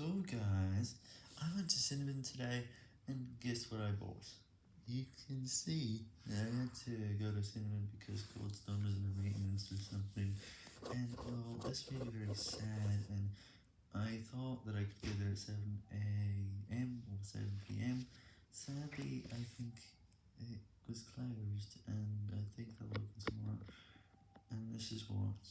So guys, I went to Cinnabon today, and guess what I bought? You can see I had to go to Cinnabon because Coldstone was in the maintenance or something, and well, this made me very sad, and I thought that I could get there at 7am or 7pm, sadly I think it was closed, and I think they'll open tomorrow, and this is what.